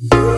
you